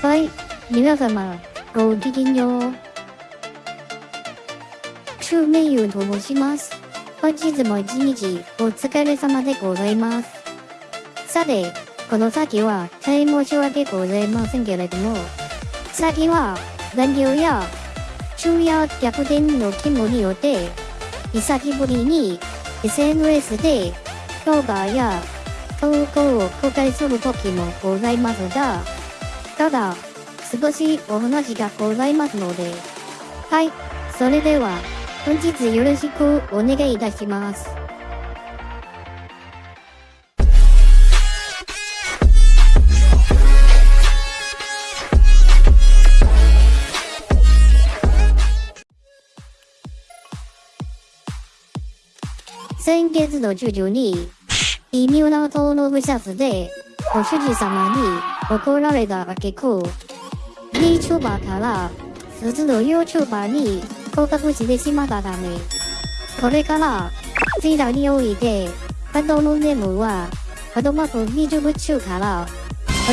はい、皆様、ごきげんよう。中名優と申します。本日も一日お疲れ様でございます。さて、この先は大申し訳ございませんけれども、先は残業や昼夜逆転の勤務によって、久しぶりに SNS で動画や投稿を公開する時もございますが、ただ、少しお話がございますので、はい、それでは、本日よろしくお願いいたします。先月の14日、微妙な登録者数で、ご主人様に怒られた挙句、VTuber から普通の YouTuber に降格してしまったため、これから、ツイッターにおいて、ハンドルネームは、アドマーク VTube 中から、ア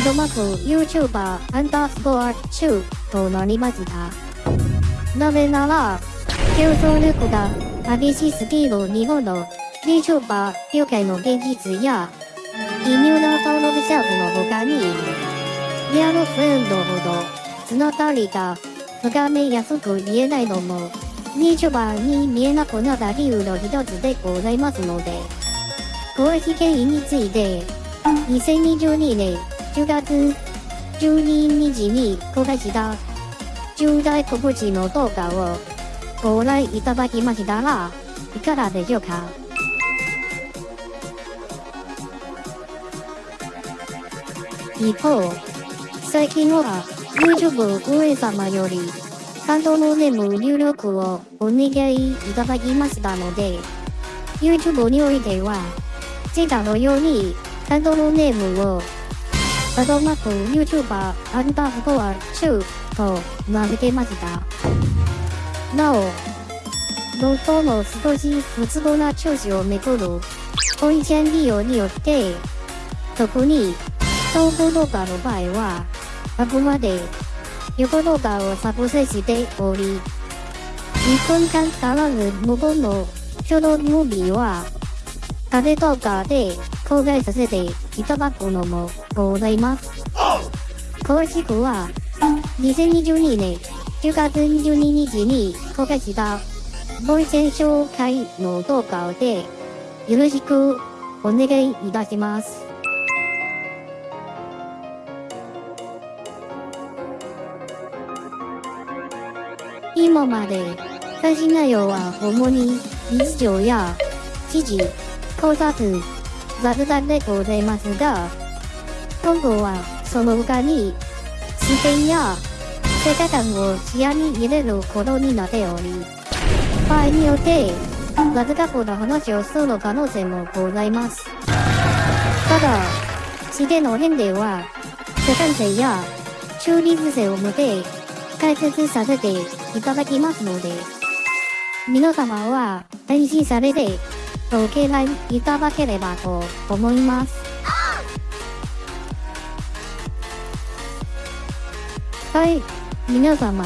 ドマーク YouTuber アンダースコア中となりました。なぜなら、競争力が激しすぎる日本の VTuber 業界の現実や、微妙な登録者数の他に、リアルフレンドほど、そのたりが深めやすく言えないのも、VTuber に見えなくなった理由の一つでございますので、公式原因について、2022年10月12日に公開した重大告知の動画をご覧いただきましたら、いかがでしょうか？一方、最近は YouTube 運営様より、ハンドルネーム入力をお願いいただきましたので、YouTube においては、前回のようにハンドルネームを、アドマーク YouTuber アンダースコア中と名付けました。なお、ロトの少し不都合な調子をめくる本線利用によって、特に投稿動画の場合は、あくまで横動画を作成しており、1分間足らず無言のショートムービーは、縦動画で公開させていただくのもございます。詳しくは、2022年10月22日に公開したボイセン紹介の動画でよろしくお願いいたします。今まで最新内容は主に日常や記事、考察、雑談でございますが、今後はその他に視点や世界観を視野に入れることになっており、場合によって雑学の話をする可能性もございます。ただ、視点の変では、世界性や中立性を持って解説させていただきますので、皆様は安心されてご敬愛いただければと思います。はい、皆様、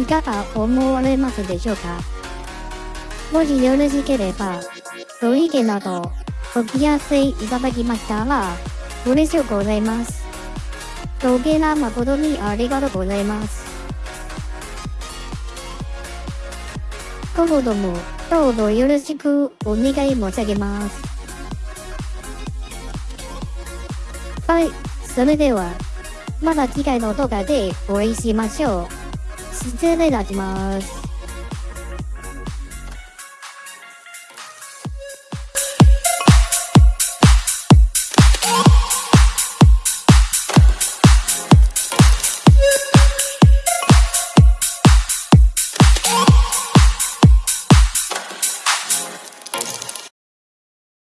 いかが思われますでしょうか？もしよろしければ、ご意見などお聞かせいただきましたら、嬉しゅうございます。ご敬愛誠にありがとうございます。今後ともどうぞよろしくお願い申し上げます。はい、それでは、また次回の動画でお会いしましょう。失礼いたします。